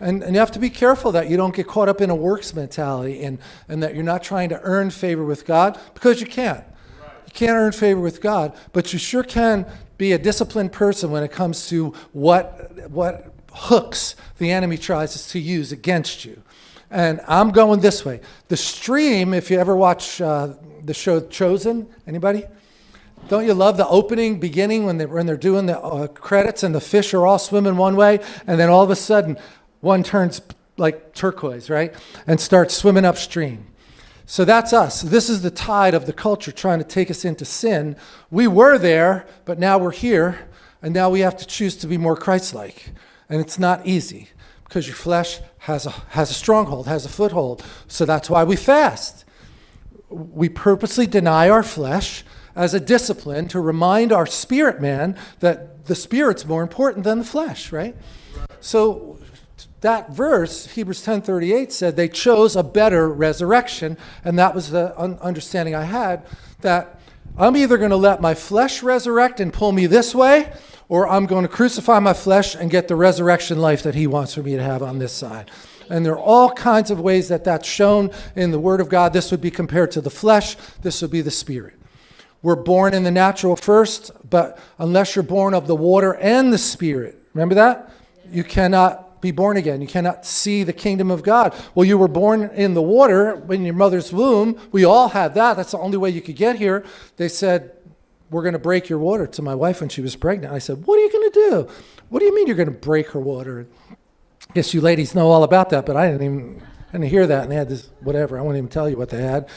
And, and you have to be careful that you don't get caught up in a works mentality and, and that you're not trying to earn favor with God because you can't. You can't earn favor with God, but you sure can be a disciplined person when it comes to what, what hooks the enemy tries to use against you. And I'm going this way. The stream, if you ever watch uh, the show Chosen, anybody? Don't you love the opening, beginning when, they, when they're doing the uh, credits and the fish are all swimming one way, and then all of a sudden one turns like turquoise, right? And starts swimming upstream. So that's us. This is the tide of the culture trying to take us into sin. We were there, but now we're here, and now we have to choose to be more Christ like. And it's not easy because your flesh has a, has a stronghold, has a foothold. So that's why we fast. We purposely deny our flesh as a discipline to remind our spirit man that the spirit's more important than the flesh, right? So that verse, Hebrews 10:38 said they chose a better resurrection, and that was the un- understanding I had that I'm either going to let my flesh resurrect and pull me this way, or I'm going to crucify my flesh and get the resurrection life that he wants for me to have on this side. And there are all kinds of ways that that's shown in the Word of God. This would be compared to the flesh, this would be the spirit. We're born in the natural first, but unless you're born of the water and the Spirit, remember that? You cannot be born again. You cannot see the kingdom of God. Well, you were born in the water in your mother's womb. We all had that. That's the only way you could get here. They said, We're going to break your water to my wife when she was pregnant. I said, What are you going to do? What do you mean you're going to break her water? I guess you ladies know all about that, but I didn't even I didn't hear that. And they had this, whatever. I won't even tell you what they had.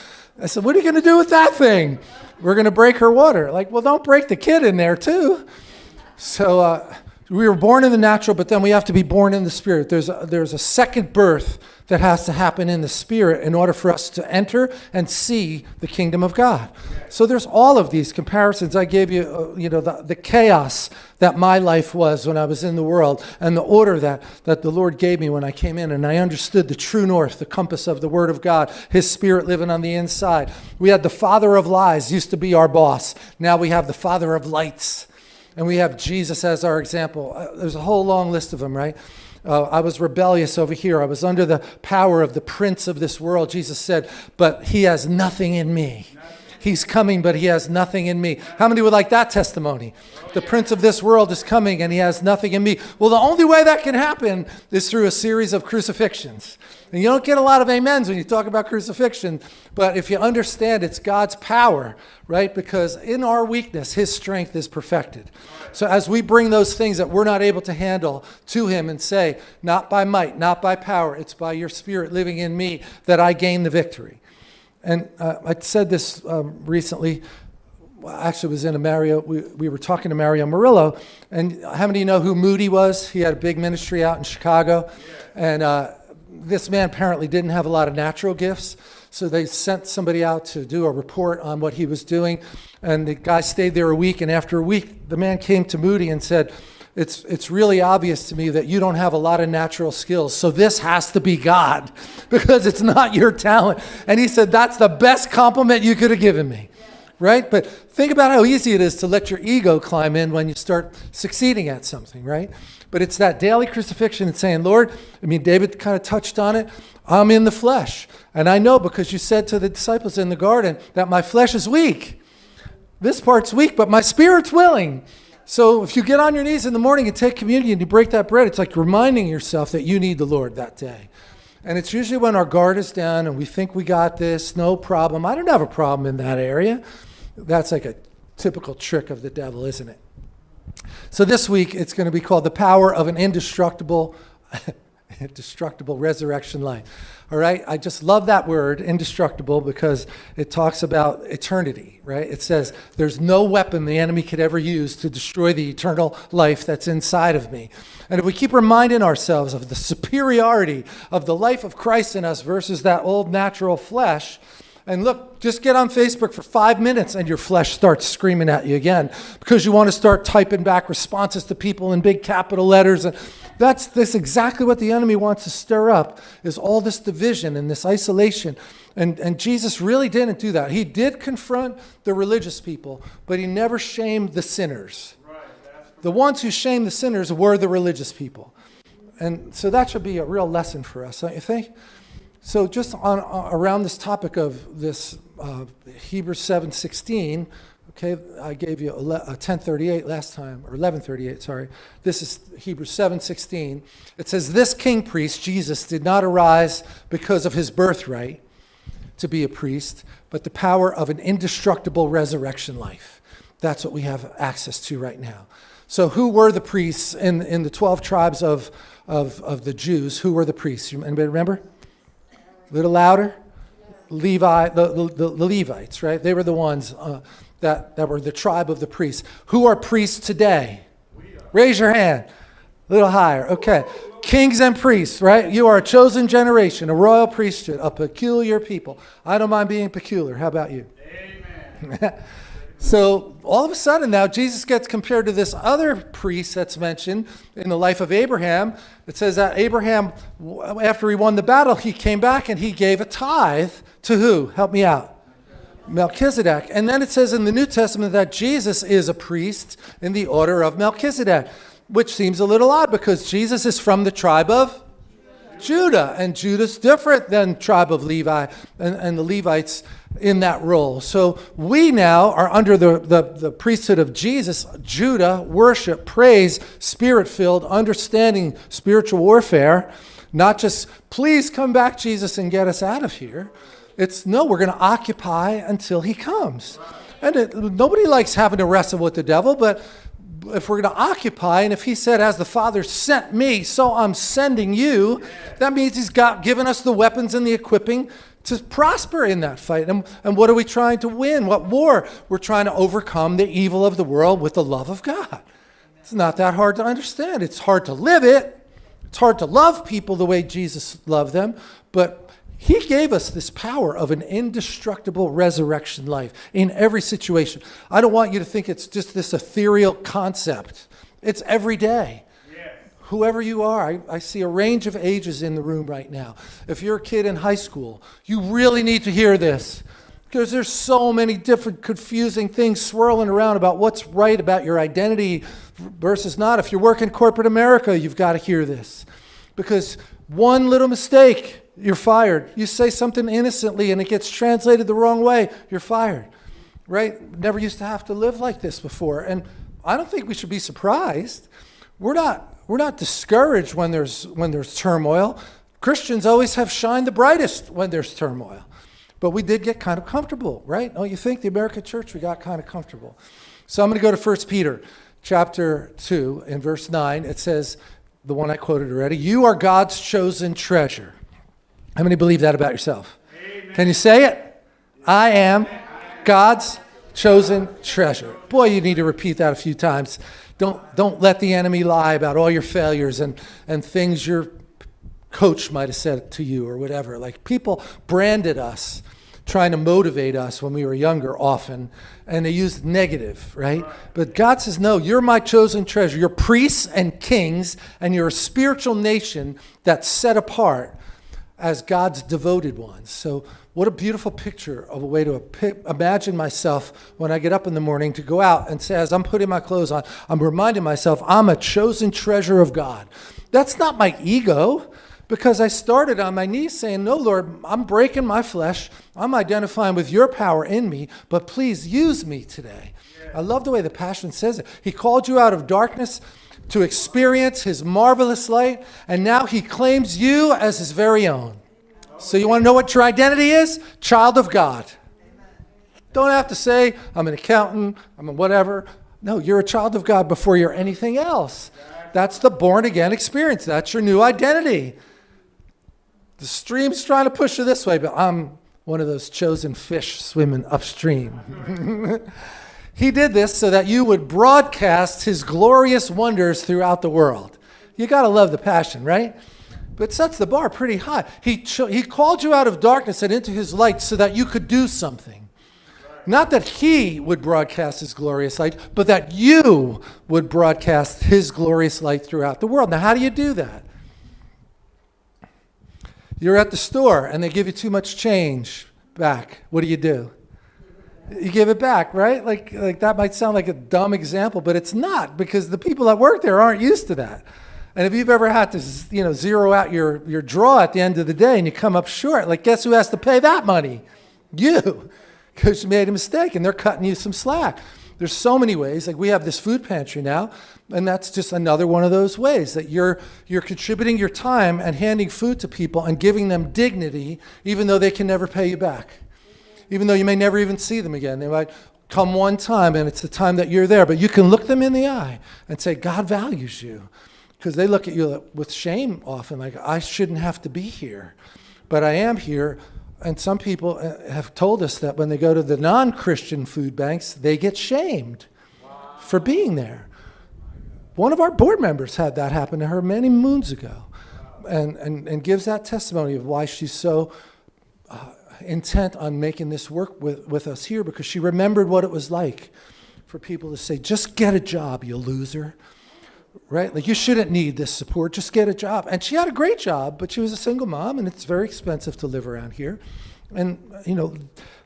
I said, What are you going to do with that thing? We're going to break her water. Like, well, don't break the kid in there, too. So uh, we were born in the natural, but then we have to be born in the spirit. There's a, there's a second birth that has to happen in the spirit in order for us to enter and see the kingdom of God. So there's all of these comparisons. I gave you, uh, you know, the, the chaos that my life was when I was in the world and the order that, that the Lord gave me when I came in and I understood the true north, the compass of the Word of God, His Spirit living on the inside. We had the father of lies, used to be our boss. Now we have the father of lights. And we have Jesus as our example. Uh, there's a whole long list of them, right? Uh, I was rebellious over here. I was under the power of the prince of this world. Jesus said, but he has nothing in me. He's coming, but he has nothing in me. How many would like that testimony? The prince of this world is coming and he has nothing in me. Well, the only way that can happen is through a series of crucifixions. And you don't get a lot of amens when you talk about crucifixion, but if you understand it's God's power, right? Because in our weakness, his strength is perfected. So as we bring those things that we're not able to handle to him and say, not by might, not by power, it's by your spirit living in me that I gain the victory. And uh, I said this um, recently. Actually, was in a Mario. We, we were talking to Mario Murillo, and how many of you know who Moody was? He had a big ministry out in Chicago, and uh, this man apparently didn't have a lot of natural gifts. So they sent somebody out to do a report on what he was doing, and the guy stayed there a week. And after a week, the man came to Moody and said, it's, it's really obvious to me that you don't have a lot of natural skills. So this has to be God because it's not your talent. And he said, That's the best compliment you could have given me. Right? But think about how easy it is to let your ego climb in when you start succeeding at something, right? But it's that daily crucifixion and saying, Lord, I mean, David kind of touched on it. I'm in the flesh. And I know because you said to the disciples in the garden that my flesh is weak. This part's weak, but my spirit's willing. So if you get on your knees in the morning and take communion and you break that bread, it's like reminding yourself that you need the Lord that day. And it's usually when our guard is down and we think we got this, no problem. I don't have a problem in that area. That's like a typical trick of the devil, isn't it? So this week it's going to be called the power of an indestructible indestructible resurrection life. All right? I just love that word, indestructible, because it talks about eternity, right? It says, there's no weapon the enemy could ever use to destroy the eternal life that's inside of me. And if we keep reminding ourselves of the superiority of the life of Christ in us versus that old natural flesh, and look, just get on Facebook for five minutes and your flesh starts screaming at you again because you want to start typing back responses to people in big capital letters. And that's, that's exactly what the enemy wants to stir up is all this division and this isolation. And, and Jesus really didn't do that. He did confront the religious people, but he never shamed the sinners. The ones who shamed the sinners were the religious people. And so that should be a real lesson for us, don't you think? So just on uh, around this topic of this uh, Hebrews 7:16, okay, I gave you 10:38 uh, last time or 11:38, sorry. This is Hebrews 7:16. It says this king priest Jesus did not arise because of his birthright to be a priest, but the power of an indestructible resurrection life. That's what we have access to right now. So who were the priests in, in the 12 tribes of, of, of the Jews? Who were the priests? Anybody remember? A little louder? Levi, the, the, the, Levites, right? They were the ones uh, that, that were the tribe of the priests. Who are priests today? Raise your hand. A little higher. Okay. Kings and priests, right? You are a chosen generation, a royal priesthood, a peculiar people. I don't mind being peculiar. How about you? Amen. So all of a sudden now Jesus gets compared to this other priest that's mentioned in the life of Abraham. It says that Abraham, after he won the battle, he came back and he gave a tithe to who? Help me out. Melchizedek. And then it says in the New Testament that Jesus is a priest in the order of Melchizedek, which seems a little odd because Jesus is from the tribe of Judah, and Judah's different than tribe of Levi and, and the Levites in that role. So we now are under the, the, the priesthood of Jesus, Judah, worship, praise, spirit filled, understanding spiritual warfare. Not just, please come back, Jesus, and get us out of here. It's no, we're going to occupy until he comes. And it, nobody likes having to wrestle with the devil, but if we're going to occupy, and if he said, as the Father sent me, so I'm sending you, that means he's got given us the weapons and the equipping to prosper in that fight. And, and what are we trying to win? What war? We're trying to overcome the evil of the world with the love of God. It's not that hard to understand. It's hard to live it. It's hard to love people the way Jesus loved them, but he gave us this power of an indestructible resurrection life in every situation. I don't want you to think it's just this ethereal concept. It's every day. Whoever you are, I, I, see a range of ages in the room right now. If you're a kid in high school, you really need to hear this because there's so many different confusing things swirling around about what's right about your identity versus not. If you work in corporate America, you've got to hear this because one little mistake you're fired. You say something innocently and it gets translated the wrong way, you're fired. Right? Never used to have to live like this before. And I don't think we should be surprised. We're not we're not discouraged when there's when there's turmoil. Christians always have shined the brightest when there's turmoil. But we did get kind of comfortable, right? Oh, you think the American church we got kind of comfortable. So I'm going to go to 1 Peter chapter 2 in verse 9. It says the one I quoted already, you are God's chosen treasure how many believe that about yourself? Amen. Can you say it? I am God's chosen treasure. Boy, you need to repeat that a few times. Don't, don't let the enemy lie about all your failures and, and things your coach might have said to you or whatever. Like people branded us trying to motivate us when we were younger often, and they used negative, right? But God says, No, you're my chosen treasure. You're priests and kings, and you're a spiritual nation that's set apart as God's devoted ones. So, what a beautiful picture of a way to imagine myself when I get up in the morning to go out and say, as I'm putting my clothes on, I'm reminding myself I'm a chosen treasure of God. That's not my ego because I started on my knees saying, No, Lord, I'm breaking my flesh. I'm identifying with your power in me, but please use me today. I love the way the Passion says it. He called you out of darkness to experience his marvelous light, and now he claims you as his very own. So, you want to know what your identity is? Child of God. Don't have to say, I'm an accountant, I'm a whatever. No, you're a child of God before you're anything else. That's the born again experience. That's your new identity. The stream's trying to push you this way, but I'm one of those chosen fish swimming upstream. He did this so that you would broadcast his glorious wonders throughout the world. You got to love the passion, right? But sets the bar pretty high. He, he called you out of darkness and into his light so that you could do something. Not that he would broadcast his glorious light, but that you would broadcast his glorious light throughout the world. Now, how do you do that? You're at the store and they give you too much change back. What do you do? you give it back, right? Like, like that might sound like a dumb example, but it's not because the people that work there aren't used to that. And if you've ever had to, you know, zero out your, your draw at the end of the day and you come up short, like guess who has to pay that money? You, because you made a mistake and they're cutting you some slack. There's so many ways. Like we have this food pantry now, and that's just another one of those ways that you're you're contributing your time and handing food to people and giving them dignity, even though they can never pay you back. Even though you may never even see them again. They might come one time and it's the time that you're there, but you can look them in the eye and say, God values you. Because they look at you with shame often, like, I shouldn't have to be here. But I am here and some people uh, have told us that when they go to the non Christian food banks, they get shamed wow. for being there. One of our board members had that happen to her many moons ago and, and, and gives that testimony of why she's so uh, intent on making this work with, with us here because she remembered what it was like for people to say, just get a job, you loser right? Like you shouldn't need this support, just get a job. And she had a great job, but she was a single mom and it's very expensive to live around here. And, you know,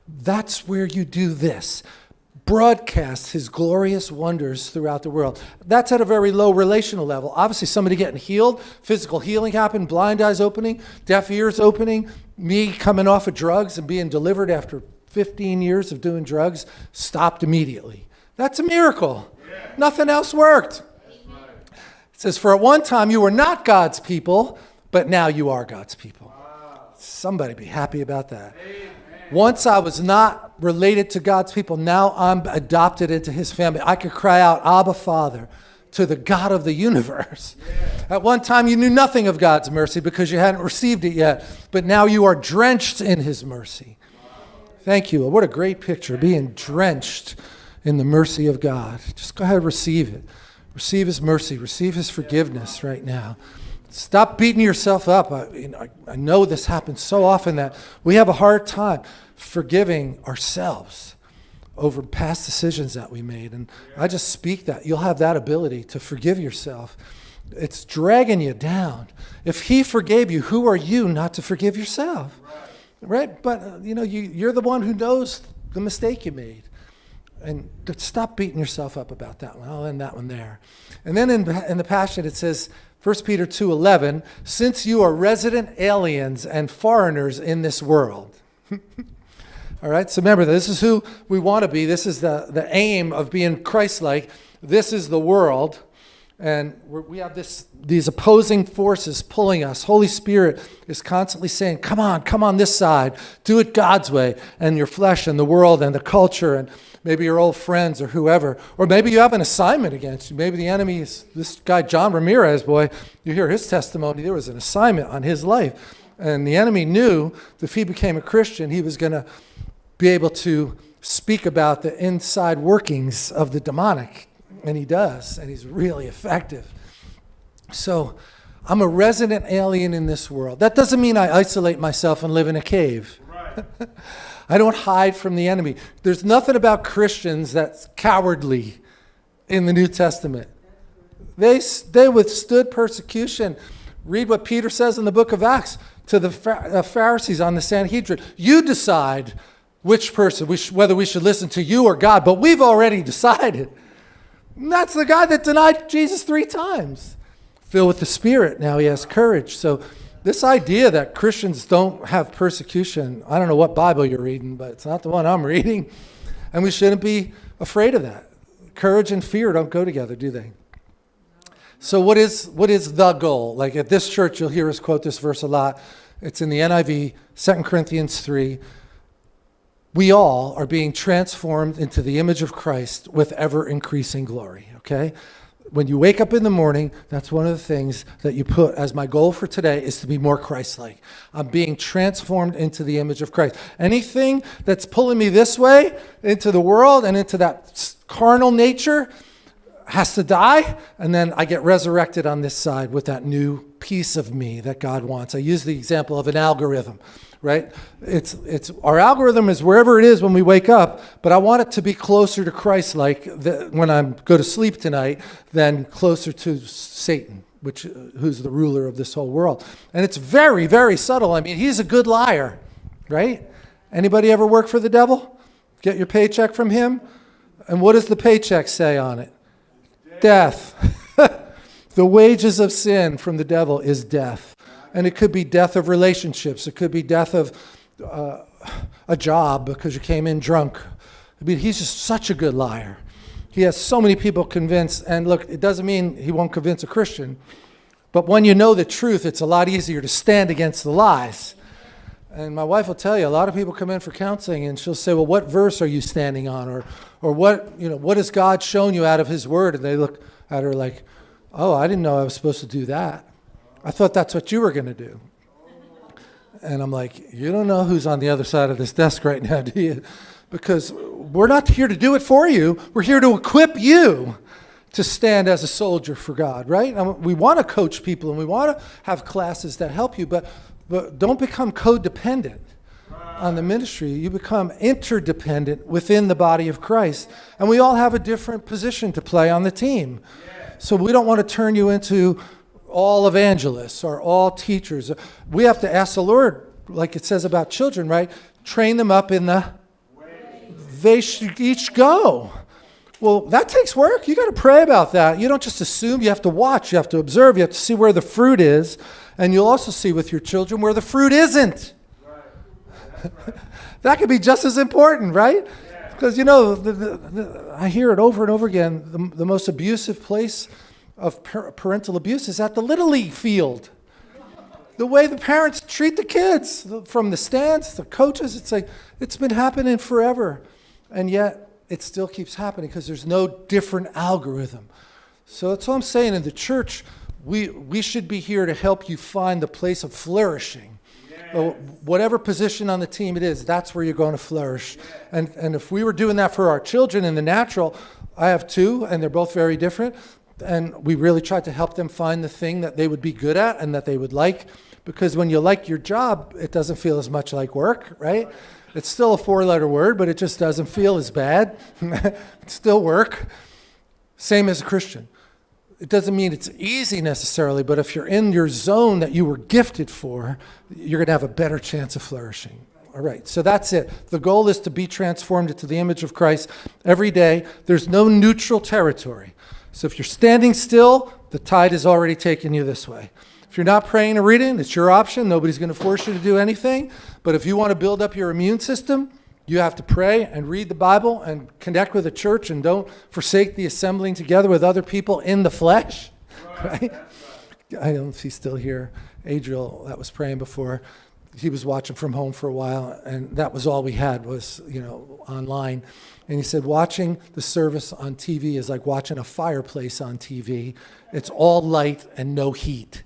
that's where you do this. Broadcast his glorious wonders throughout the world. That's at a very low relational level. Obviously, somebody getting healed, physical healing happened, blind eyes opening, deaf ears opening, me coming off of drugs and being delivered after 15 years of doing drugs stopped immediately. That's a miracle. Yeah. Nothing else worked says, For at one time you were not God's people, but now you are God's people. Somebody be happy about that. Once I was not related to God's people, now I'm adopted into his family. I could cry out, Abba, Father, to the God of the universe. At one time, you knew nothing of God's mercy because you hadn't received it yet, but now you are drenched in his mercy. Thank you. What a great picture, being drenched in the mercy of God. Just go ahead and receive it. Receive His mercy, receive His forgiveness right now. Stop beating yourself up. I, you know, I know this happens so often that we have a hard time forgiving ourselves over past decisions that we made. And I just speak that. You'll have that ability to forgive yourself. It's dragging you down. If He forgave you, who are you not to forgive yourself? Right? But, uh, you know, you, you're the one who knows the mistake you made and stop beating yourself up about that one. I'll end that one there. And then in, in the Passion, it says, 1 Peter 2.11, since you are resident aliens and foreigners in this world. All right, so remember, this is who we want to be. This is the, the aim of being Christ-like. This is the world. And we have this, these opposing forces pulling us. Holy Spirit is constantly saying, come on, come on this side. Do it God's way. And your flesh and the world and the culture and maybe your old friends or whoever. Or maybe you have an assignment against you. Maybe the enemy is this guy, John Ramirez, boy, you hear his testimony. There was an assignment on his life. And the enemy knew that if he became a Christian, he was going to be able to speak about the inside workings of the demonic. And he does, and he's really effective. So I'm a resident alien in this world. That doesn't mean I isolate myself and live in a cave. Right. I don't hide from the enemy. There's nothing about Christians that's cowardly in the New Testament. They, they withstood persecution. Read what Peter says in the book of Acts to the uh, Pharisees on the Sanhedrin. You decide which person, we whether we should listen to you or God, but we've already decided. And that's the guy that denied Jesus three times. Filled with the Spirit, now he has courage. So this idea that Christians don't have persecution, I don't know what Bible you're reading, but it's not the one I'm reading. And we shouldn't be afraid of that. Courage and fear don't go together, do they? So what is what is the goal? Like at this church, you'll hear us quote this verse a lot. It's in the NIV, 2 Corinthians 3. We all are being transformed into the image of Christ with ever increasing glory, okay? When you wake up in the morning, that's one of the things that you put as my goal for today is to be more Christ-like. I'm being transformed into the image of Christ. Anything that's pulling me this way into the world and into that carnal nature has to die, and then I get resurrected on this side with that new piece of me that God wants. I use the example of an algorithm right? It's, it's, our algorithm is wherever it is when we wake up, but I want it to be closer to Christ like when I go to sleep tonight than closer to Satan, which, uh, who's the ruler of this whole world. And it's very, very subtle. I mean, he's a good liar, right? Anybody ever work for the devil? Get your paycheck from him? And what does the paycheck say on it? Death. The wages of sin from the devil is death. And it could be death of relationships. It could be death of uh, a job because you came in drunk. I mean, he's just such a good liar. He has so many people convinced. And look, it doesn't mean he won't convince a Christian. But when you know the truth, it's a lot easier to stand against the lies. And my wife will tell you, a lot of people come in for counseling and she'll say, well, what verse are you standing on? Or, or what, you know, what has God shown you out of his word? And they look at her like, oh, I didn't know I was supposed to do that. I thought that's what you were going to do. And I'm like, you don't know who's on the other side of this desk right now, do you? Because we're not here to do it for you. We're here to equip you to stand as a soldier for God, right? And we want to coach people and we want to have classes that help you, but, but don't become codependent on the ministry. You become interdependent within the body of Christ. And we all have a different position to play on the team. So we don't want to turn you into all evangelists or all teachers. We have to ask the Lord, like it says about children, right? Train them up in the they should each go. Well, that takes work. You got to pray about that. You don't just assume. You have to watch. You have to observe. You have to see where the fruit is. And you'll also see with your children where the fruit isn't. Right. Right. that could be just as important, right? Because, yeah. you know, the, the, the, I hear it over and over again. The, the most abusive place of parental abuse is at the Little League field. The way the parents treat the kids, from the stands, the coaches, it's like, it's been happening forever. And yet, it still keeps happening because there's no different algorithm. So that's all I'm saying. In the church, we, we should be here to help you find the place of flourishing. Uh, yes. whatever position on the team it is, that's where you're going to flourish. Yes. And, and if we were doing that for our children in the natural, I have two, and they're both very different. And we really tried to help them find the thing that they would be good at and that they would like. Because when you like your job, it doesn't feel as much like work, right? It's still a four letter word, but it just doesn't feel as bad. it's still work. Same as a Christian. It doesn't mean it's easy necessarily, but if you're in your zone that you were gifted for, you're going to have a better chance of flourishing. All right, so that's it. The goal is to be transformed into the image of Christ every day. There's no neutral territory. So if you're standing still, the tide has already taken you this way. If you're not praying or reading, it's your option. Nobody's going to force you to do anything. But if you want to build up your immune system, you have to pray and read the Bible and connect with the church and don't forsake the assembling together with other people in the flesh. Right? right? I don't know if he's still here. Adriel, that was praying before, he was watching from home for a while, and that was all we had was, you know, online. And he said, watching the service on TV is like watching a fireplace on TV. It's all light and no heat.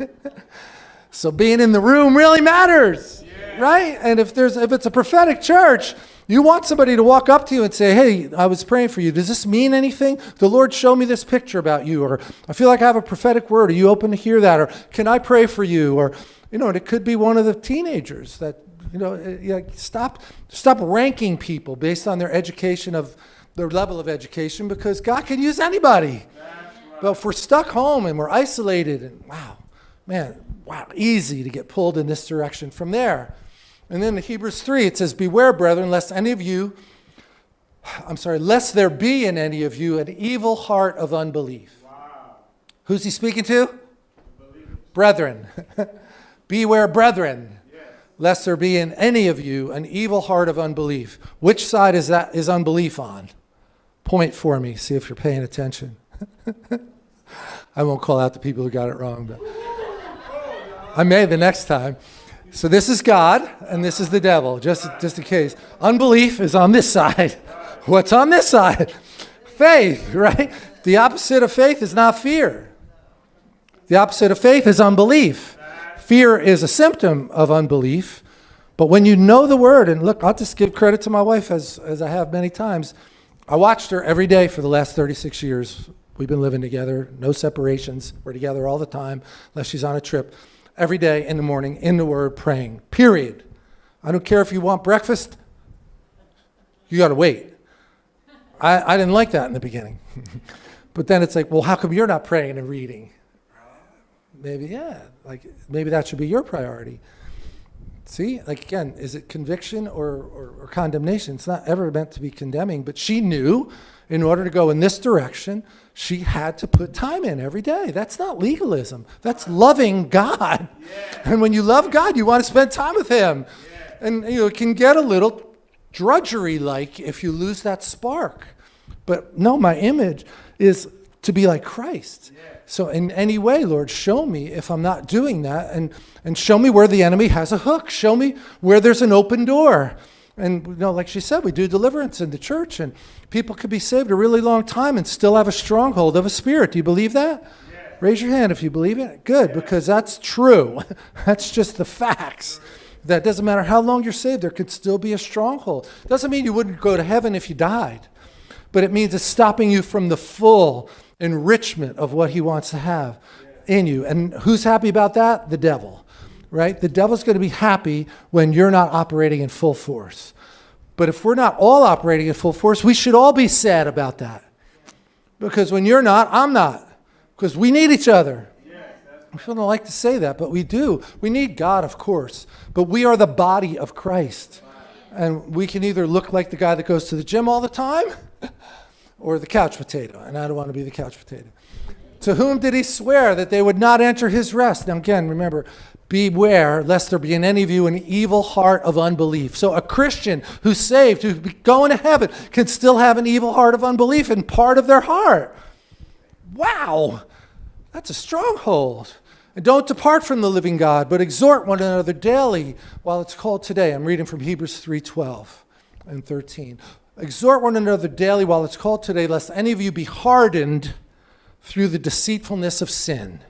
so being in the room really matters, yeah. right? And if there's if it's a prophetic church, you want somebody to walk up to you and say, "Hey, I was praying for you. Does this mean anything? The Lord showed me this picture about you, or I feel like I have a prophetic word. Are you open to hear that? Or can I pray for you? Or you know, and it could be one of the teenagers that you know. Eh, stop stop ranking people based on their education of their level of education because God can use anybody. But if we're stuck home and we're isolated, and wow, man, wow, easy to get pulled in this direction from there. And then in Hebrews 3, it says, Beware, brethren, lest any of you, I'm sorry, lest there be in any of you an evil heart of unbelief. Wow. Who's he speaking to? Brethren. Beware, brethren. Lest there be in any of you an evil heart of unbelief. Which side is that is unbelief on? Point for me, see if you're paying attention. I won't call out the people who got it wrong, but I may the next time. So this is God and this is the devil, just, just in case. Unbelief is on this side. What's on this side? Faith, right? The opposite of faith is not fear. The opposite of faith is unbelief. Fear is a symptom of unbelief. But when you know the word, and look, I'll just give credit to my wife as, as I have many times. I watched her every day for the last 36 years We've been living together, no separations. We're together all the time, unless she's on a trip. Every day in the morning, in the Word, praying, period. I don't care if you want breakfast, you got to wait. I, I didn't like that in the beginning. but then it's like, well, how come you're not praying and reading? Maybe, yeah, like maybe that should be your priority. See, like again, is it conviction or, or, or condemnation? It's not ever meant to be condemning, but she knew in order to go in this direction, she had to put time in every day. That's not legalism. That's loving God. Yeah. And when you love God, you want to spend time with Him. Yeah. And you know, it can get a little drudgery like if you lose that spark. But no, my image is to be like Christ. Yeah. So in any way, Lord, show me if I'm not doing that and, and show me where the enemy has a hook. Show me where there's an open door. And you know, like she said, we do deliverance in the church and people could be saved a really long time and still have a stronghold of a spirit. Do you believe that? Yeah. Raise your hand if you believe it. Good, because that's true. that's just the facts. That doesn't matter how long you're saved, there could still be a stronghold. Doesn't mean you wouldn't go to heaven if you died, but it means it's stopping you from the full enrichment of what he wants to have in you. And who's happy about that? The devil, right? The devil's going to be happy when you're not operating in full force. But if we're not all operating in full force, we should all be sad about that. Because when you're not, I'm not. Because we need each other. We don't like to say that, but we do. We need God, of course, but we are the body of Christ. And we can either look like the guy that goes to the gym all the time or the couch potato, and I don't want to be the couch potato. To whom did he swear that they would not enter his rest? Now, again, remember, beware lest there be in any of you an evil heart of unbelief. So, a Christian who's saved, who's going to heaven, can still have an evil heart of unbelief in part of their heart. Wow, that's a stronghold. And don't depart from the living God, but exhort one another daily while it's called today. I'm reading from Hebrews 3:12 and 13. Exhort one another daily while it's called today, lest any of you be hardened through the deceitfulness of sin.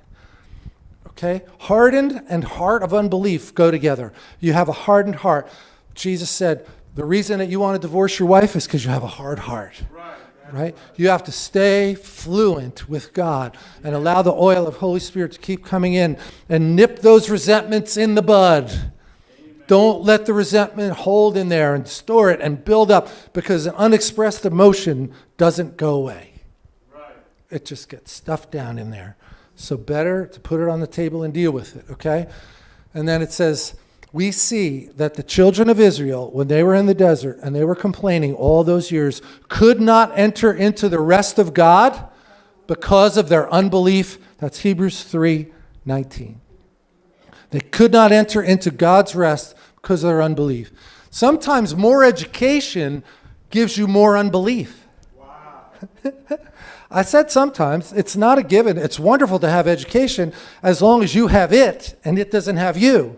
Okay? Hardened and heart of unbelief go together. You have a hardened heart. Jesus said, the reason that you want to divorce your wife is because you have a hard heart right. right? You have to stay fluent with God and allow the oil of Holy Spirit to keep coming in and nip those resentments in the bud. Don't let the resentment hold in there and store it and build up because an unexpressed emotion doesn't go away. Right. It just gets stuffed down in there. So better to put it on the table and deal with it, okay? And then it says, we see that the children of Israel, when they were in the desert and they were complaining all those years, could not enter into the rest of God because of their unbelief. That's Hebrews 3 19. They could not enter into God's rest because of their unbelief. Sometimes more education gives you more unbelief. Wow. I said sometimes, it's not a given. It's wonderful to have education as long as you have it and it doesn't have you.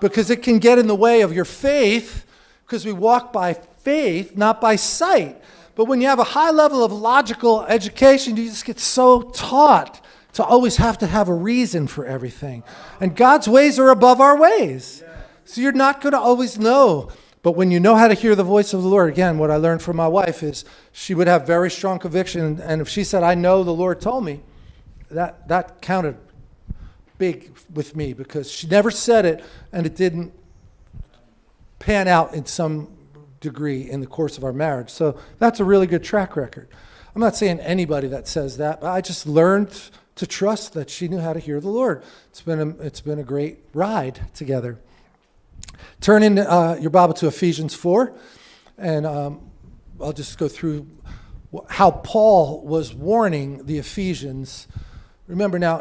Because it can get in the way of your faith, because we walk by faith, not by sight. But when you have a high level of logical education, you just get so taught to always have to have a reason for everything. And God's ways are above our ways. So you're not going to always know. But when you know how to hear the voice of the Lord, again, what I learned from my wife is she would have very strong conviction. And if she said, I know the Lord told me, that, that counted big with me because she never said it and it didn't pan out in some degree in the course of our marriage. So that's a really good track record. I'm not saying anybody that says that, but I just learned to trust that she knew how to hear the Lord. It's been a, it's been a great ride together. Turn in uh, your Bible to Ephesians 4, and um, I'll just go through how Paul was warning the Ephesians. Remember now,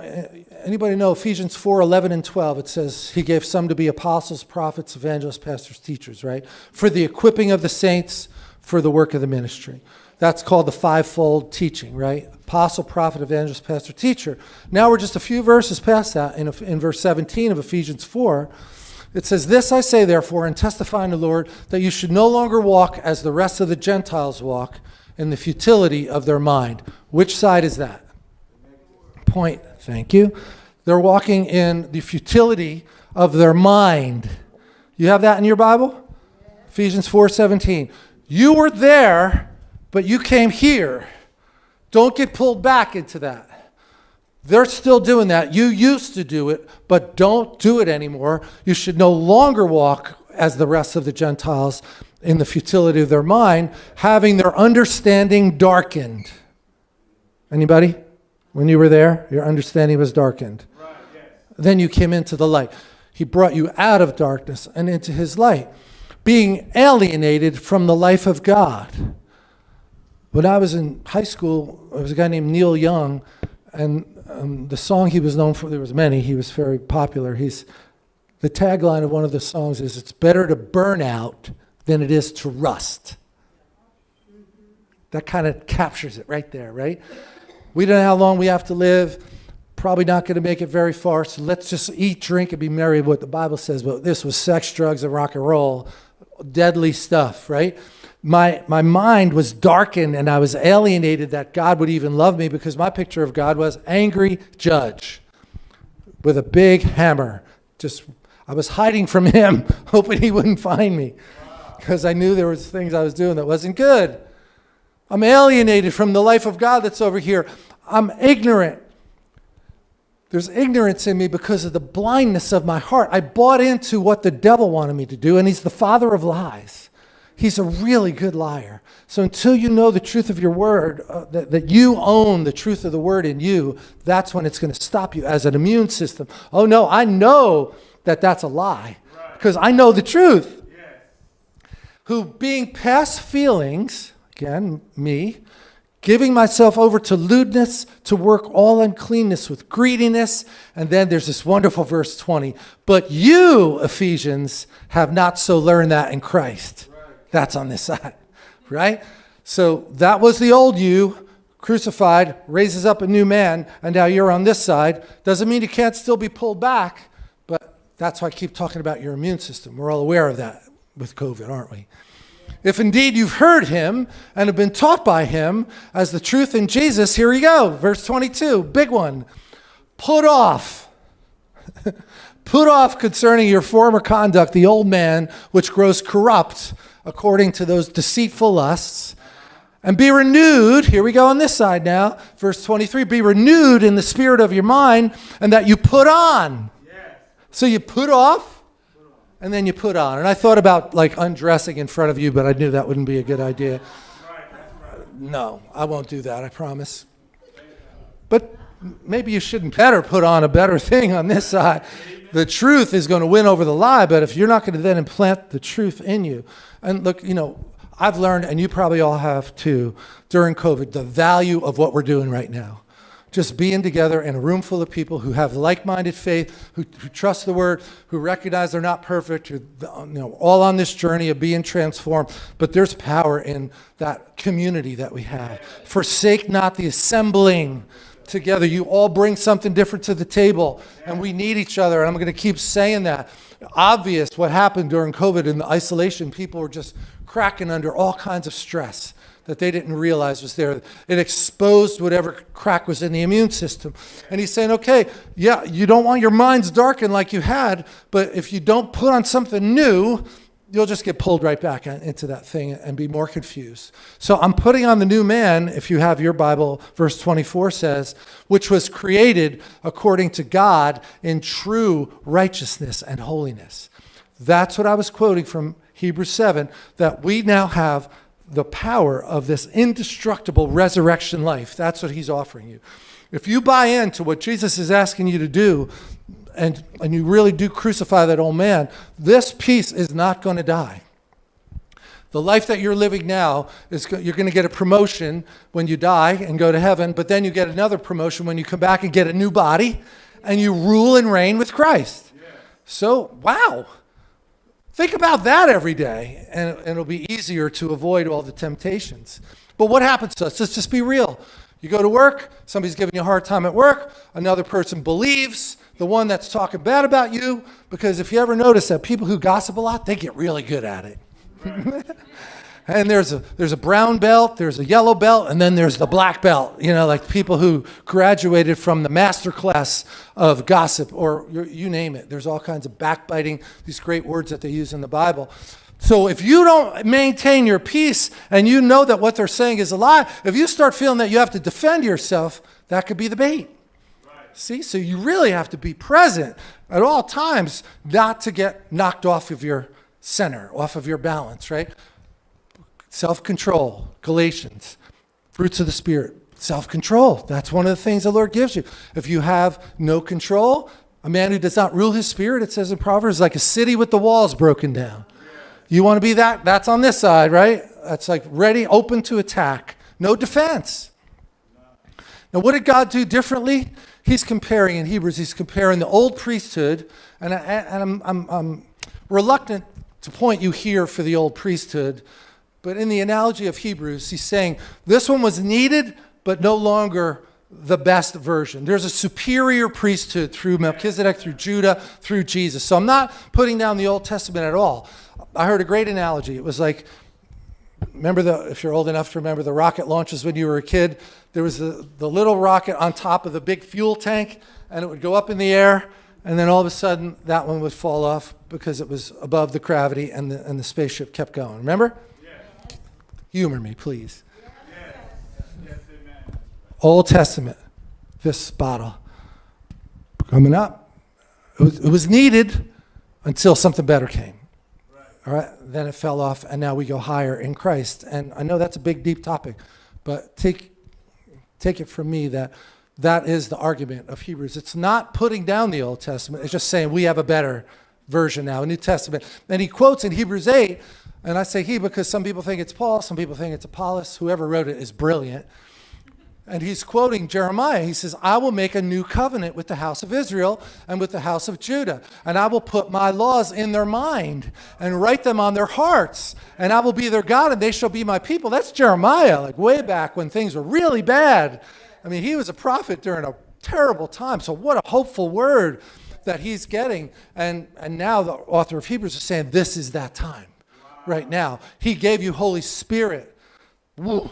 anybody know Ephesians 4 11 and 12? It says, He gave some to be apostles, prophets, evangelists, pastors, teachers, right? For the equipping of the saints, for the work of the ministry. That's called the fivefold teaching, right? Apostle, prophet, evangelist, pastor, teacher. Now we're just a few verses past that in, in verse 17 of Ephesians 4. It says, This I say, therefore, and testify in the Lord, that you should no longer walk as the rest of the Gentiles walk in the futility of their mind. Which side is that? Point. Thank you. They're walking in the futility of their mind. You have that in your Bible? Ephesians 4:17. You were there, but you came here. Don't get pulled back into that. They're still doing that. You used to do it, but don't do it anymore. You should no longer walk as the rest of the Gentiles in the futility of their mind, having their understanding darkened. Anybody? When you were there, your understanding was darkened. Right, yes. Then you came into the light. He brought you out of darkness and into his light, being alienated from the life of God. When I was in high school, there was a guy named Neil Young, and um, the song he was known for, there was many, he was very popular. He's, the tagline of one of the songs is, it's better to burn out than it is to rust. That kind of captures it right there, right? We don't know how long we have to live. Probably not going to make it very far. So let's just eat, drink, and be merry, what the Bible says. But this was sex, drugs, and rock and roll. Deadly stuff, right? My, my mind was darkened and I was alienated that God would even love me because my picture of God was angry judge with a big hammer. Just, I was hiding from him, hoping he wouldn't find me because I knew there was things I was doing that wasn't good. I'm alienated from the life of God that's over here. I'm ignorant. There's ignorance in me because of the blindness of my heart. I bought into what the devil wanted me to do, and he's the father of lies. He's a really good liar. So until you know the truth of your word, uh, that, that you own the truth of the word in you, that's when it's going to stop you as an immune system. Oh no, I know that that's a lie because I know the truth. Yes. Who being past feelings, again, me, giving myself over to lewdness, to work all uncleanness with greediness. And then there's this wonderful verse 20. But you, Ephesians, have not so learned that in Christ. Right. That's on this side, right? So that was the old you, crucified, raises up a new man, and now you're on this side. Doesn't mean you can't still be pulled back, but that's why I keep talking about your immune system. We're all aware of that with COVID, aren't we? If indeed you've heard him and have been taught by him as the truth in Jesus, here we go. Verse 22, big one. Put off. Put off concerning your former conduct the old man which grows corrupt according to those deceitful lusts. And be renewed, here we go on this side now, verse 23 be renewed in the spirit of your mind, and that you put on. Yes. So you put off and then you put on. And I thought about like undressing in front of you, but I knew that wouldn't be a good idea. No, I won't do that, I promise. But maybe you shouldn't better put on a better thing on this side. The truth is going to win over the lie, but if you're not going to then implant the truth in you, and look, you know, I've learned, and you probably all have too, during COVID, the value of what we're doing right now just being together in a room full of people who have like-minded faith, who, who, trust the word, who recognize they're not perfect, who, you know, all on this journey of being transformed. But there's power in that community that we have. Forsake not the assembling together. You all bring something different to the table, and we need each other. And I'm going to keep saying that. Obvious what happened during COVID in the isolation, people were just cracking under all kinds of stress that they didn't realize was there. It exposed whatever crack was in the immune system. And he's saying, okay, yeah, you don't want your minds darkened like you had, but if you don't put on something new, you'll just get pulled right back into that thing and be more confused. So I'm putting on the new man, if you have your Bible, verse 24 says, which was created according to God in true righteousness and holiness. That's what I was quoting from Hebrews 7, that we now have the power of this indestructible resurrection life. That's what he's offering you. If you buy into what Jesus is asking you to do, and, and you really do crucify that old man, this piece is not going to die. The life that you're living now is you're going to get a promotion when you die and go to heaven, but then you get another promotion when you come back and get a new body and you rule and reign with Christ. Yeah. So, wow. Think about that every day, and, and it'll be easier to avoid all the temptations. But what happens to us? Let's just be real. You go to work, somebody's giving you a hard time at work, another person believes the one that's talking bad about you, because if you ever notice that people who gossip a lot, they get really good at it. Right. and there's a there's a brown belt, there's a yellow belt, and then there's the black belt. You know, like people who graduated from the master class of gossip, or you name it. There's all kinds of backbiting, these great words that they use in the Bible. So if you don't maintain your peace and you know that what they're saying is a lie, if you start feeling that you have to defend yourself, that could be the bait. See, so you really have to be present at all times not to get knocked off of your center, off of your balance, right? Self-control, Galatians, fruits of the Spirit, self-control. That's one of the things the Lord gives you. If you have no control, A man who does not rule his spirit, it says in Proverbs, like a city with the walls broken down. You want to be that? That's on this side, right? That's like ready, open to attack. No defense. Now, what did God do differently? He's comparing in Hebrews, he's comparing the old priesthood, and, I, and I'm, I'm, I'm reluctant to point you here for the old priesthood, but in the analogy of Hebrews, he's saying this one was needed, but no longer the best version. There's a superior priesthood through Melchizedek, through Judah, through Jesus. So I'm not putting down the Old Testament at all. I heard a great analogy. It was like, remember the, if you're old enough to remember the rocket launches when you were a kid, there was the, the little rocket on top of the big fuel tank, and it would go up in the air, and then all of a sudden that one would fall off because it was above the gravity, and the, and the spaceship kept going. Remember? Yes. Humor me, please. Old Testament, this bottle coming up. It was, it was needed until something better came. Right. All right, then it fell off, and now we go higher in Christ. And I know that's a big, deep topic, but take take it from me that that is the argument of Hebrews. It's not putting down the Old Testament. It's just saying we have a better version now, a New Testament. And he quotes in Hebrews 8, and I say he because some people think it's Paul, some people think it's Apollos. Whoever wrote it is brilliant. And he's quoting Jeremiah. He says, I will make a new covenant with the house of Israel and with the house of Judah. And I will put my laws in their mind and write them on their hearts. And I will be their God and they shall be my people. That's Jeremiah, like way back when things were really bad. I mean, he was a prophet during a terrible time. So, what a hopeful word that he's getting. And, and now the author of Hebrews is saying, This is that time right now. He gave you Holy Spirit. Woo.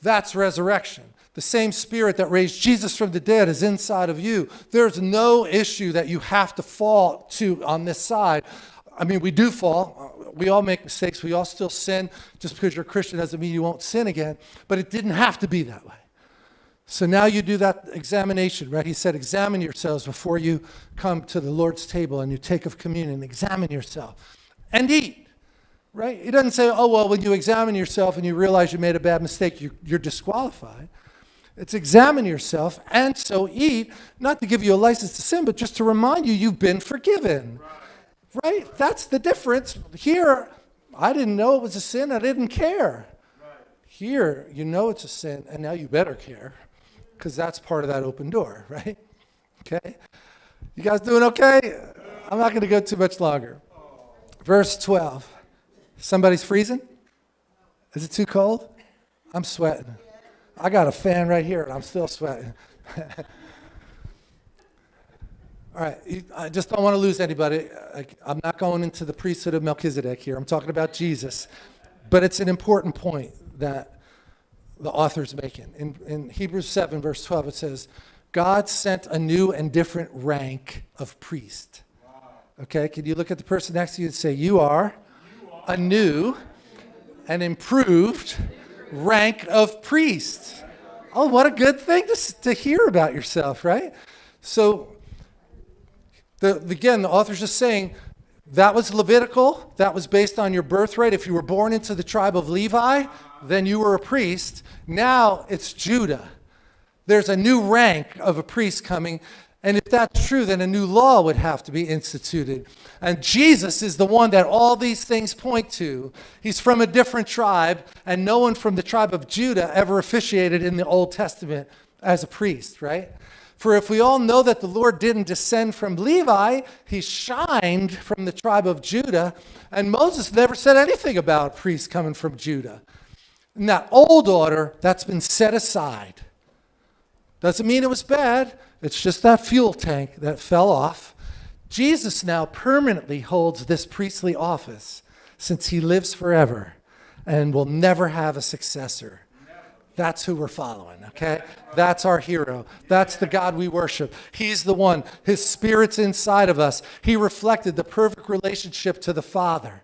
That's resurrection. The same spirit that raised Jesus from the dead is inside of you. There's no issue that you have to fall to on this side. I mean, we do fall. Uh, we all make mistakes. We all still sin. Just because you're a Christian doesn't mean you won't sin again. But it didn't have to be that way. So now you do that examination, right? He said, examine yourselves before you come to the Lord's table and you take of communion. Examine yourself and eat, right? He doesn't say, oh, well, when you examine yourself and you realize you made a bad mistake, you're, you're disqualified. It's examine yourself and so eat, not to give you a license to sin, but just to remind you you've been forgiven. Right? right? That's the difference. Here, I didn't know it was a sin, I didn't care. Right. Here, you know it's a sin, and now you better care because that's part of that open door, right? Okay? You guys doing okay? I'm not going to go too much longer. Verse 12. Somebody's freezing? Is it too cold? I'm sweating. I got a fan right here and I'm still sweating. All right, I just don't want to lose anybody. I'm not going into the priesthood of Melchizedek here. I'm talking about Jesus. But it's an important point that the author's making. In, in Hebrews 7, verse 12, it says, God sent a new and different rank of priest. Okay, can you look at the person next to you and say, You are a new and improved rank of priest. Oh, what a good thing to, to hear about yourself, right? So, the, again, the author's just saying that was Levitical. That was based on your birthright. If you were born into the tribe of Levi, then you were a priest. Now it's Judah. There's a new rank of a priest coming. And if that's true, then a new law would have to be instituted. And Jesus is the one that all these things point to. He's from a different tribe, and no one from the tribe of Judah ever officiated in the Old Testament as a priest, right? For if we all know that the Lord didn't descend from Levi, he shined from the tribe of Judah, and Moses never said anything about priests coming from Judah. And that old order, that's been set aside. Doesn't mean it was bad. It's just that fuel tank that fell off. Jesus now permanently holds this priestly office since he lives forever and will never have a successor. That's who we're following, okay? That's our hero. That's the God we worship. He's the one. His spirit's inside of us. He reflected the perfect relationship to the Father.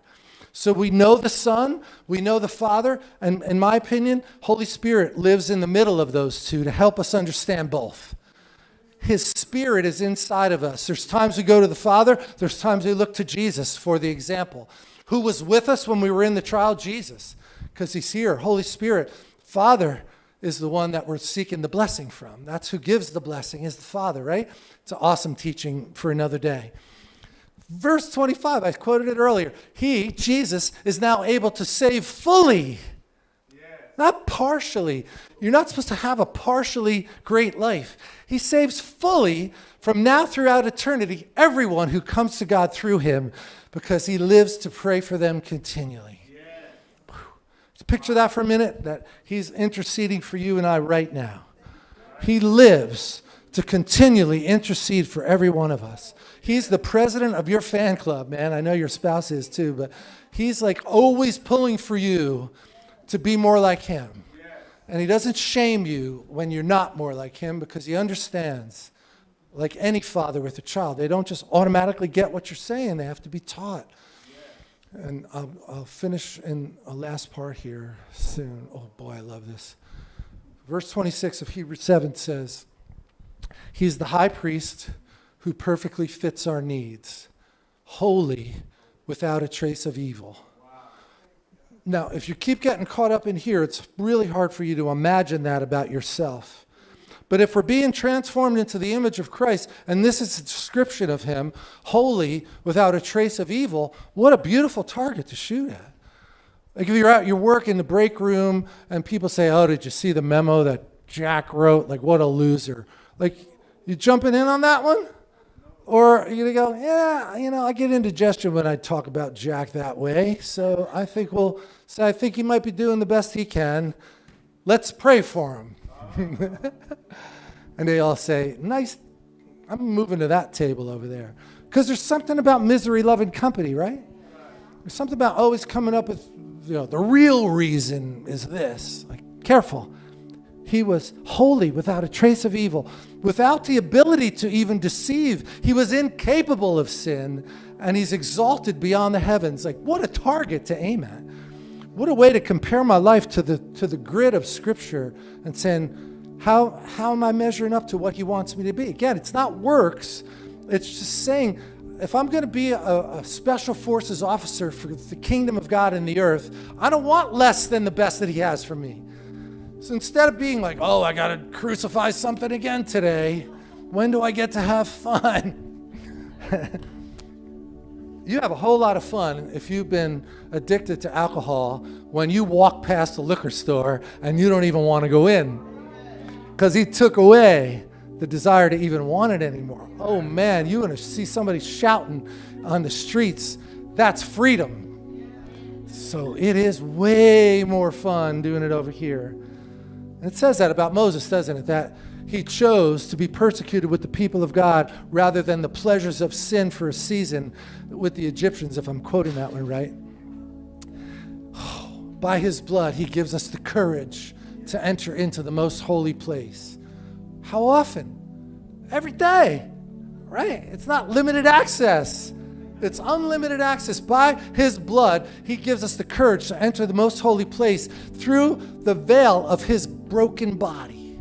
So we know the Son, we know the Father, and in my opinion, Holy Spirit lives in the middle of those two to help us understand both. His Spirit is inside of us. There's times we go to the Father, there's times we look to Jesus for the example. Who was with us when we were in the trial? Jesus, because He's here. Holy Spirit, Father, is the one that we're seeking the blessing from. That's who gives the blessing, is the Father, right? It's an awesome teaching for another day. Verse 25, I quoted it earlier. He, Jesus, is now able to save fully, not partially. You're not supposed to have a partially great life. He saves fully from now throughout eternity everyone who comes to God through him because he lives to pray for them continually. Picture that for a minute that he's interceding for you and I right now. He lives to continually intercede for every one of us. He's the president of your fan club, man. I know your spouse is too, but he's like always pulling for you to be more like him. And he doesn't shame you when you're not more like him because he understands, like any father with a child, they don't just automatically get what you're saying, they have to be taught. And I'll, I'll finish in a last part here soon. Oh boy, I love this. Verse 26 of Hebrews 7 says, He's the high priest who perfectly fits our needs, holy, without a trace of evil. Now, if you keep getting caught up in here, it's really hard for you to imagine that about yourself. But if we're being transformed into the image of Christ, and this is a description of him, holy, without a trace of evil, what a beautiful target to shoot at. Like if you're at your work in the break room and people say, oh, did you see the memo that Jack wrote? Like, what a loser. Like, you jumping in on that one? Or to go, yeah, you know, I get indigestion when I talk about Jack that way. So I think we'll say, I think he might be doing the best he can. Let's pray for him. and they all say, nice, I'm moving to that table over there. Because there's something about misery loving company, right? There's something about always coming up with, you know, the real reason is this. Like, careful. He was holy without a trace of evil, without the ability to even deceive. He was incapable of sin, and he's exalted beyond the heavens. Like, what a target to aim at. What a way to compare my life to the, to the grid of Scripture and saying, how, how am I measuring up to what He wants me to be? Again, it's not works, it's just saying, if I'm going to be a, a, special forces officer for the kingdom of God in the earth, I don't want less than the best that He has for me. So instead of being like, oh, I got to crucify something again today, when do I get to have fun? you have a whole lot of fun if you've been addicted to alcohol when you walk past the liquor store and you don't even want to go in because he took away the desire to even want it anymore. Oh man, you want to see somebody shouting on the streets, that's freedom. So it is way more fun doing it over here. And it says that about Moses, doesn't it? That he chose to be persecuted with the people of God rather than the pleasures of sin for a season with the Egyptians, if I'm quoting that one right. By his blood, he gives us the courage to enter into the most holy place. How often? Every day, right? It's not limited access. It's unlimited access. By his blood, he gives us the courage to enter the most holy place through the veil of his broken body.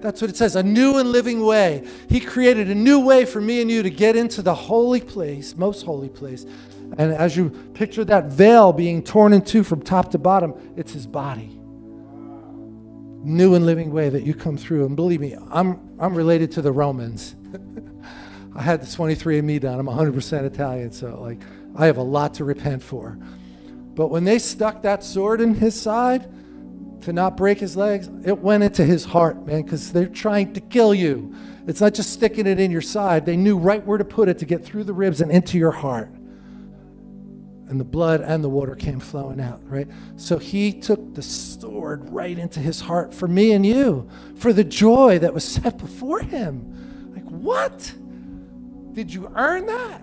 That's what it says, a new and living way. He created a new way for me and you to get into the holy place, most holy place. And as you picture that veil being torn in two from top to bottom, it's his body. New and living way that you come through. And believe me, I'm, I'm related to the Romans. I had the 23andMe done. I'm 100% Italian, so like I have a lot to repent for. But when they stuck that sword in his side, to not break his legs, it went into his heart, man, because they're trying to kill you. It's not just sticking it in your side. They knew right where to put it to get through the ribs and into your heart. And the blood and the water came flowing out, right? So he took the sword right into his heart for me and you, for the joy that was set before him. Like, what? Did you earn that?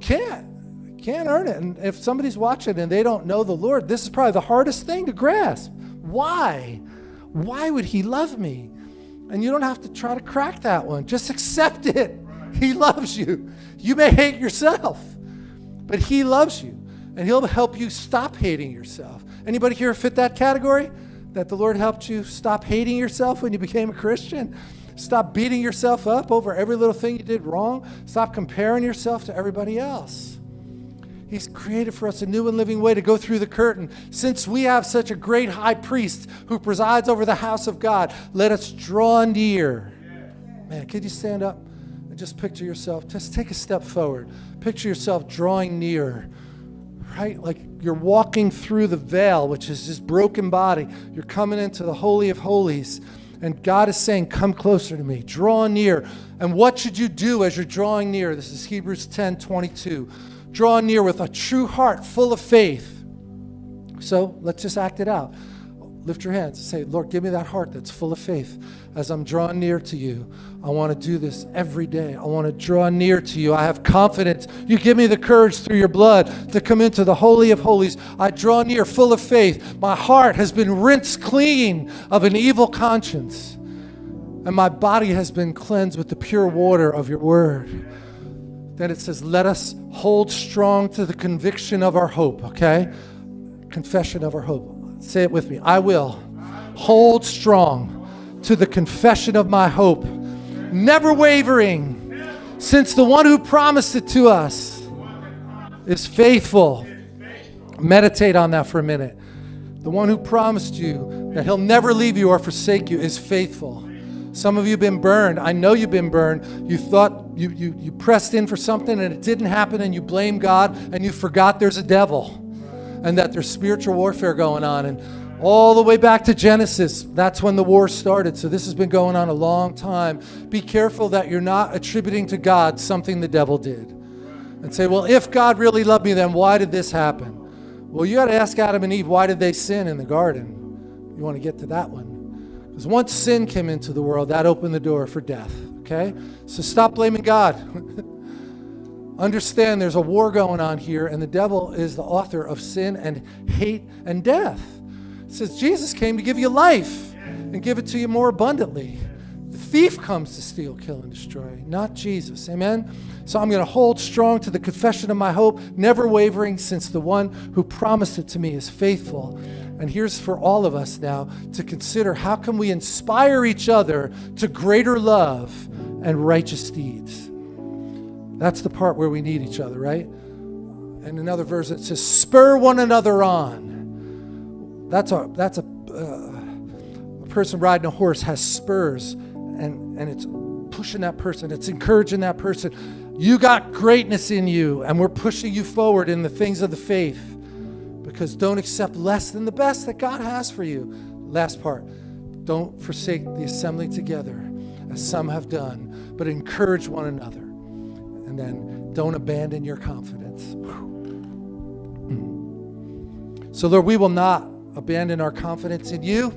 Can't. Can't earn it. And if somebody's watching and they don't know the Lord, this is probably the hardest thing to grasp. Why? Why would he love me? And you don't have to try to crack that one. Just accept it. He loves you. You may hate yourself, but he loves you. And he'll help you stop hating yourself. Anybody here fit that category? That the Lord helped you stop hating yourself when you became a Christian? Stop beating yourself up over every little thing you did wrong. Stop comparing yourself to everybody else. He's created for us a new and living way to go through the curtain. Since we have such a great high priest who presides over the house of God, let us draw near. Man, could you stand up and just picture yourself? Just take a step forward. Picture yourself drawing near, right? Like you're walking through the veil, which is this broken body. You're coming into the Holy of Holies. And God is saying, Come closer to me, draw near. And what should you do as you're drawing near? This is Hebrews 10 22 draw near with a true heart full of faith. So let's just act it out. Lift your hands and say, Lord, give me that heart that's full of faith as I'm drawing near to you. I want to do this every day. I want to draw near to you. I have confidence. You give me the courage through your blood to come into the Holy of Holies. I draw near full of faith. My heart has been rinsed clean of an evil conscience, and my body has been cleansed with the pure water of your word. Then it says, Let us hold strong to the conviction of our hope, okay? Confession of our hope. Say it with me. I will hold strong to the confession of my hope, never wavering, since the one who promised it to us is faithful. Meditate on that for a minute. The one who promised you that he'll never leave you or forsake you is faithful. Some of you have been burned. I know you've been burned. You thought you, you, you pressed in for something and it didn't happen and you blame God and you forgot there's a devil and that there's spiritual warfare going on. And all the way back to Genesis, that's when the war started. So this has been going on a long time. Be careful that you're not attributing to God something the devil did. And say, well, if God really loved me, then why did this happen? Well, you got to ask Adam and Eve, why did they sin in the garden? You want to get to that one. Because once sin came into the world, that opened the door for death. Okay? So stop blaming God. Understand there's a war going on here, and the devil is the author of sin and hate and death. It says Jesus came to give you life and give it to you more abundantly. The thief comes to steal, kill, and destroy, not Jesus. Amen? So I'm going to hold strong to the confession of my hope, never wavering, since the one who promised it to me is faithful. And here's for all of us now to consider how can we inspire each other to greater love and righteous deeds. That's the part where we need each other, right? And another verse that says, "Spur one another on." That's a that's a, uh, a person riding a horse has spurs, and and it's pushing that person. It's encouraging that person. You got greatness in you, and we're pushing you forward in the things of the faith because don't accept less than the best that God has for you. Last part don't forsake the assembly together as some have done, but encourage one another. Then don't abandon your confidence. Mm. So, Lord, we will not abandon our confidence in you.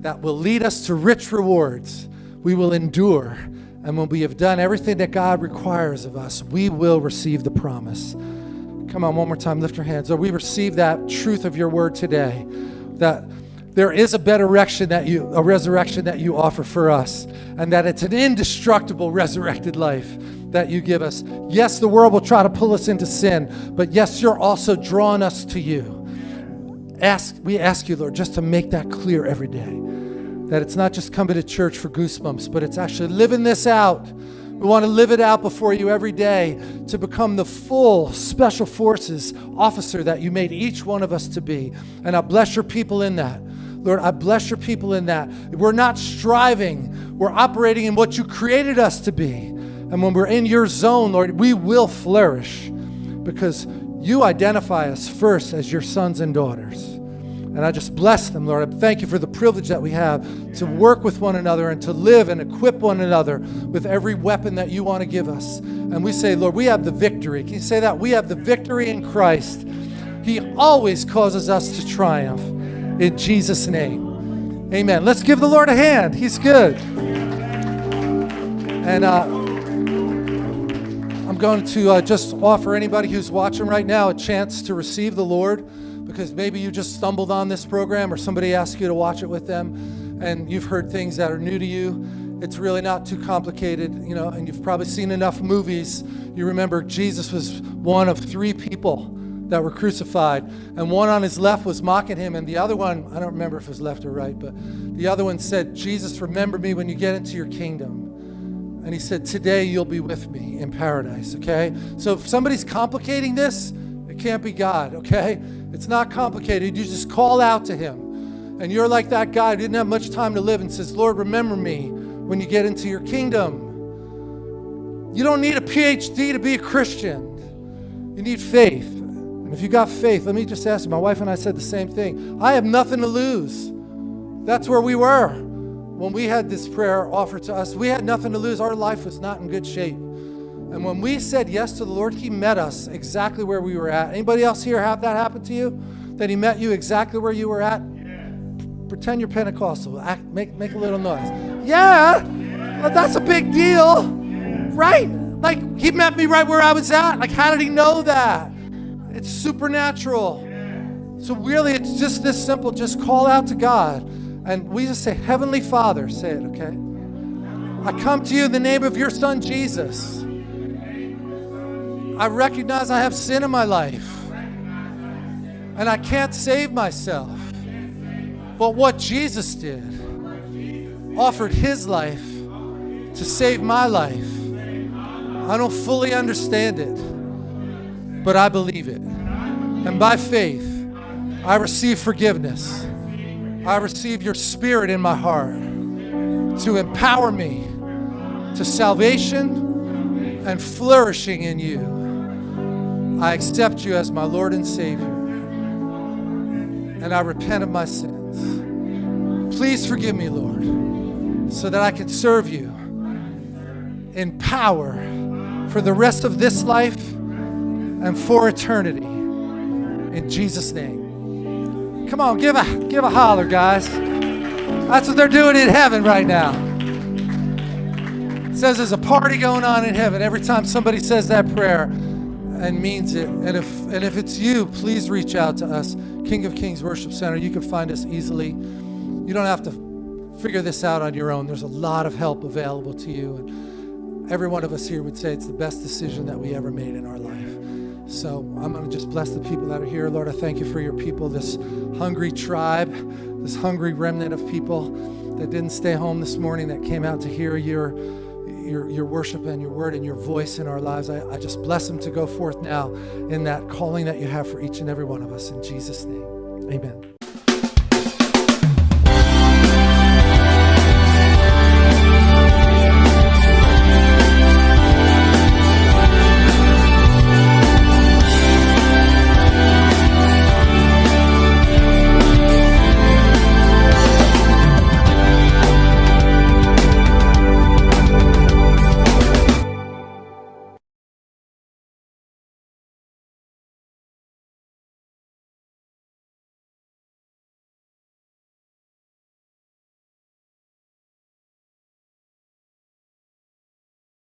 That will lead us to rich rewards. We will endure. And when we have done everything that God requires of us, we will receive the promise. Come on, one more time, lift your hands. Lord, we receive that truth of your word today. That there is a better resurrection that you a resurrection that you offer for us, and that it's an indestructible resurrected life that you give us. Yes, the world will try to pull us into sin, but yes, you're also drawing us to you. Ask, we ask you, Lord, just to make that clear every day. That it's not just coming to church for goosebumps, but it's actually living this out we want to live it out before you every day to become the full special forces officer that you made each one of us to be. And I bless your people in that. Lord, I bless your people in that. We're not striving, we're operating in what you created us to be. And when we're in your zone, Lord, we will flourish because you identify us first as your sons and daughters. And I just bless them, Lord. I thank you for the privilege that we have to work with one another and to live and equip one another with every weapon that you want to give us. And we say, Lord, we have the victory. Can you say that? We have the victory in Christ. He always causes us to triumph. In Jesus' name. Amen. Let's give the Lord a hand. He's good. And uh, going to uh, just offer anybody who's watching right now a chance to receive the Lord because maybe you just stumbled on this program or somebody asked you to watch it with them and you've heard things that are new to you. It's really not too complicated, you know, and you've probably seen enough movies. You remember Jesus was one of three people that were crucified, and one on his left was mocking him, and the other one, I don't remember if it was left or right, but the other one said, Jesus, remember me when you get into your kingdom. And he said, Today you'll be with me in paradise, okay? So if somebody's complicating this, it can't be God, okay? It's not complicated. You just call out to Him. And you're like that guy who didn't have much time to live and says, Lord, remember me when you get into your kingdom. You don't need a PhD to be a Christian. You need faith. And if you got faith, let me just ask you, my wife and I said the same thing. I have nothing to lose. That's where we were when we had this prayer offered to us. We had nothing to lose. Our life was not in good shape. And when we said yes to the Lord, He met us exactly where we were at. Anybody else here have that happen to you? That He met you exactly where you were at? Yeah. Pretend you're Pentecostal. Act, make, make a little noise. Yeah, well, that's a big deal, right? Like He met me right where I was at. Like, how did He know that? It's supernatural. So, really, it's just this simple. Just call out to God. And we just say, Heavenly Father, say it, okay? I come to you in the name of your Son, Jesus. I recognize I have sin in my life. And I can't save myself. But what Jesus did, offered his life to save my life. I don't fully understand it but I believe it. And by faith, I receive forgiveness. I receive your spirit in my heart to empower me to salvation and flourishing in you. I accept you as my Lord and Savior. And I repent of my sins. Please forgive me, Lord, so that I can serve you in power for the rest of this life and for eternity. In Jesus' name. Come on, give a, give a holler, guys. That's what they're doing in heaven right now. It says there's a party going on in heaven every time somebody says that prayer and means it. And if, and if it's you, please reach out to us, King of Kings Worship Center. You can find us easily. You don't have to figure this out on your own. There's a lot of help available to you. And every one of us here would say it's the best decision that we ever made in our life. So I'm going to just bless the people that are here. Lord, I thank you for your people, this hungry tribe, this hungry remnant of people that didn't stay home this morning, that came out to hear your, your, your worship and your word and your voice in our lives. I, I just bless them to go forth now in that calling that you have for each and every one of us. In Jesus' name, amen.